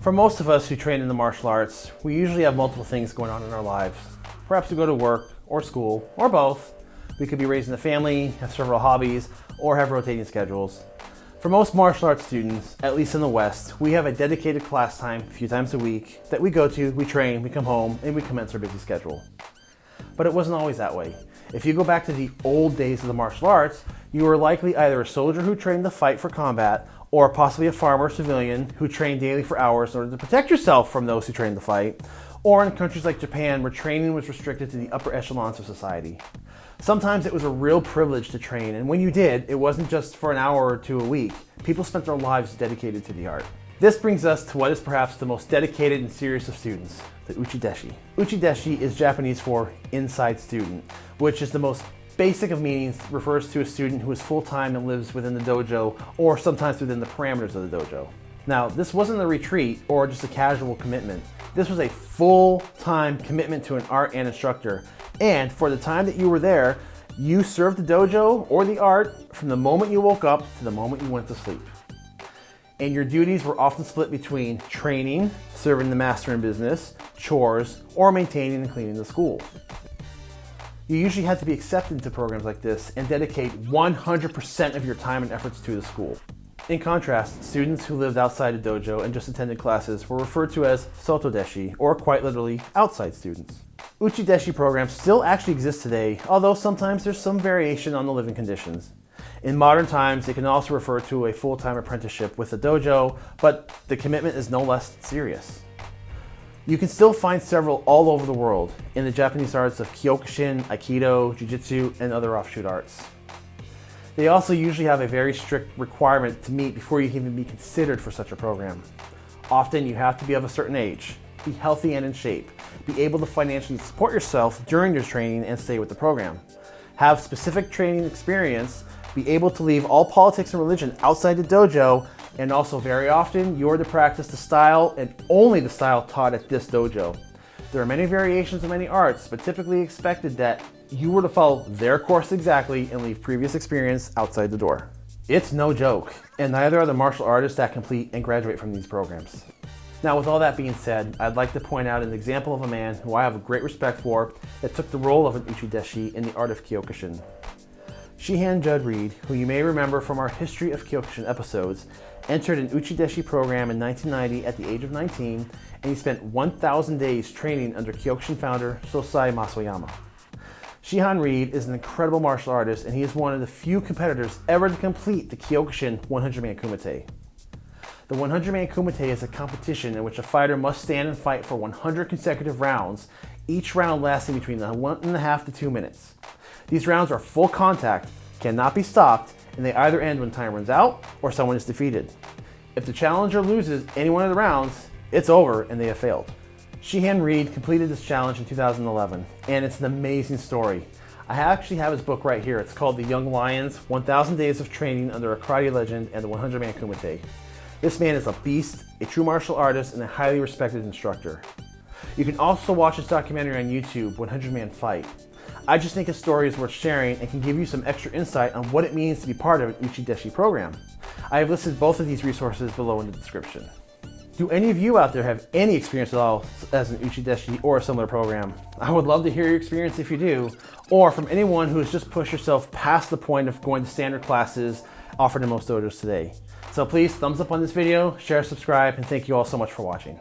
For most of us who train in the martial arts, we usually have multiple things going on in our lives. Perhaps we go to work or school or both. We could be raising a family, have several hobbies, or have rotating schedules. For most martial arts students, at least in the West, we have a dedicated class time a few times a week that we go to, we train, we come home, and we commence our busy schedule. But it wasn't always that way. If you go back to the old days of the martial arts, you were likely either a soldier who trained to fight for combat or possibly a farmer or civilian who trained daily for hours in order to protect yourself from those who trained to fight, or in countries like Japan where training was restricted to the upper echelons of society. Sometimes it was a real privilege to train, and when you did, it wasn't just for an hour or two a week. People spent their lives dedicated to the art. This brings us to what is perhaps the most dedicated and serious of students, the Uchideshi. Uchideshi is Japanese for inside student, which is the most basic of meanings refers to a student who is full-time and lives within the dojo or sometimes within the parameters of the dojo. Now, this wasn't a retreat or just a casual commitment. This was a full-time commitment to an art and instructor. And for the time that you were there, you served the dojo or the art from the moment you woke up to the moment you went to sleep. And your duties were often split between training, serving the master in business, chores, or maintaining and cleaning the school. You usually have to be accepted into programs like this and dedicate 100% of your time and efforts to the school. In contrast, students who lived outside a dojo and just attended classes were referred to as sotodeshi, or quite literally, outside students. Uchideshi programs still actually exist today, although sometimes there's some variation on the living conditions. In modern times, it can also refer to a full-time apprenticeship with a dojo, but the commitment is no less serious. You can still find several all over the world in the Japanese arts of Kyokushin, Aikido, Jiu-Jitsu, and other offshoot arts. They also usually have a very strict requirement to meet before you can even be considered for such a program. Often you have to be of a certain age, be healthy and in shape, be able to financially support yourself during your training and stay with the program, have specific training experience, be able to leave all politics and religion outside the dojo, and also very often you're to practice the style and only the style taught at this dojo. There are many variations of many arts, but typically expected that you were to follow their course exactly and leave previous experience outside the door. It's no joke, and neither are the martial artists that complete and graduate from these programs. Now with all that being said, I'd like to point out an example of a man who I have a great respect for that took the role of an Uchideshi in the art of Kyokushin. Shihan Judd Reid, who you may remember from our History of Kyokushin episodes, entered an Uchideshi program in 1990 at the age of 19, and he spent 1,000 days training under Kyokushin founder Sosai Mas Oyama. Shihan Reid is an incredible martial artist and he is one of the few competitors ever to complete the Kyokushin 100-man kumite. The 100-man kumite is a competition in which a fighter must stand and fight for 100 consecutive rounds, each round lasting between one and a half to two minutes. These rounds are full contact, cannot be stopped, and they either end when time runs out or someone is defeated. If the challenger loses any one of the rounds, it's over and they have failed. Shihan Reid completed this challenge in 2011, and it's an amazing story. I actually have his book right here. It's called The Young Lions, 1000 Days of Training Under a Karate Legend and the 100-Man Kumite. This man is a beast, a true martial artist, and a highly respected instructor. You can also watch his documentary on YouTube, 100 Man Fight. I just think his story is worth sharing and can give you some extra insight on what it means to be part of an Uchideshi program. I have listed both of these resources below in the description. Do any of you out there have any experience at all as an Uchideshi or a similar program? I would love to hear your experience if you do, or from anyone who has just pushed yourself past the point of going to standard classes offered in most dojos today. So please thumbs up on this video, share, subscribe, and thank you all so much for watching.